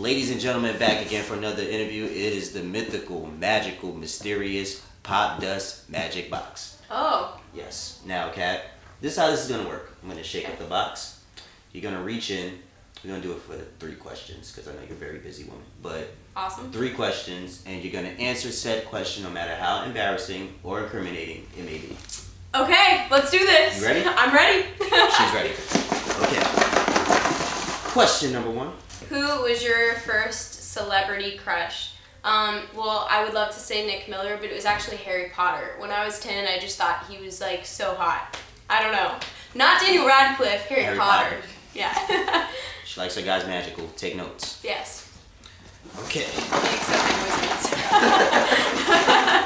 Ladies and gentlemen, back again for another interview. It is the mythical, magical, mysterious Popdust magic box. Oh, Yes. Now, Kat, this is how this is gonna work. I'm gonna shake up the box. You're gonna reach in. We're gonna do it for three questions because I know you're a very busy woman. But awesome. three questions, and you're gonna answer said question no matter how embarrassing or incriminating it may be. Okay, let's do this. You ready? I'm ready. She's ready. Okay. Question number one. Who was your first celebrity crush? Um, well, I would love to say Nick Miller, but it was actually Harry Potter. When I was 10, I just thought he was like so hot. I don't know. Not Daniel Radcliffe, Harry, Harry Potter. Potter. Yeah. She likes her guys magical. Take notes. yes. Okay. Except my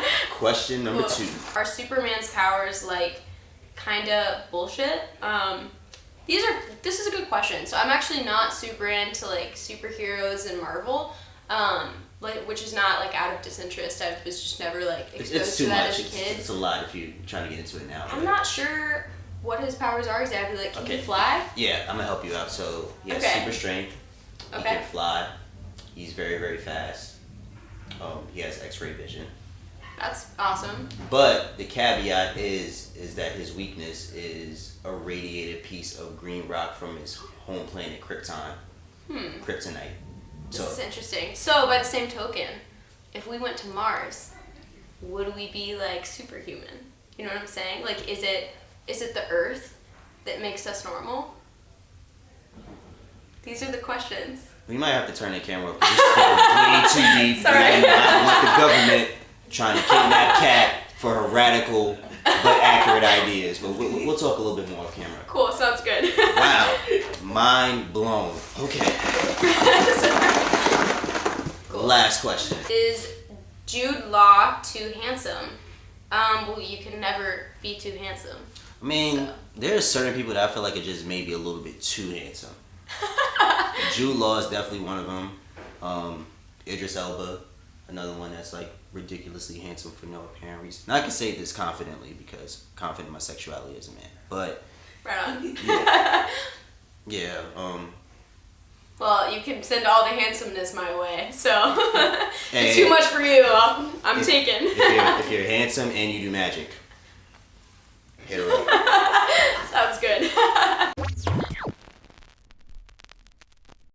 voice Question number Cool. two. Are Superman's powers like kind of bullshit? Um, these are. This is a good question. So I'm actually not super into like superheroes and Marvel. Um, like which is not like out of disinterest. I was just never like It's, exposed it's to too that much. as a It's, kid. it's a lot if you're trying to get into it now. I'm not sure what his powers are exactly. Like, can Okay. he fly? Yeah, I'm gonna help you out. So he has Okay. super strength. He Okay. can fly. He's very very fast. Um, he has X-ray vision. That's awesome. But the caveat is is that his weakness is a radiated piece of green rock from his home planet Krypton, Hmm. Kryptonite. This So is interesting. So by the same token, if we went to Mars, would we be like superhuman? You know what I'm saying? Like, is it is it the Earth that makes us normal? These are the questions. we might have to turn the camera off. 'cause This is way too deep. Sorry. Do want the government trying to kidnap Cat for her radical but accurate ideas. But we, we- we'll talk a little bit more off camera. Cool. Sounds good. Wow, mind blown. Okay, cool. last question. Is Jude Law too handsome? Um, well, you can never be too handsome. I mean, So. are certain people that I feel like are just maybe a little bit too handsome. Jude Law is definitely one of them. Um, Idris Elba, another one that's like ridiculously handsome for no apparent reason. Now I can say this confidently because confident in my sexuality as a man. But Right on. Yeah. yeah, um, Well, you can send all the handsomeness my way. So it's too much for you. I'm, I'm If- taken. if you're, if you're handsome and you do magic, hit her up.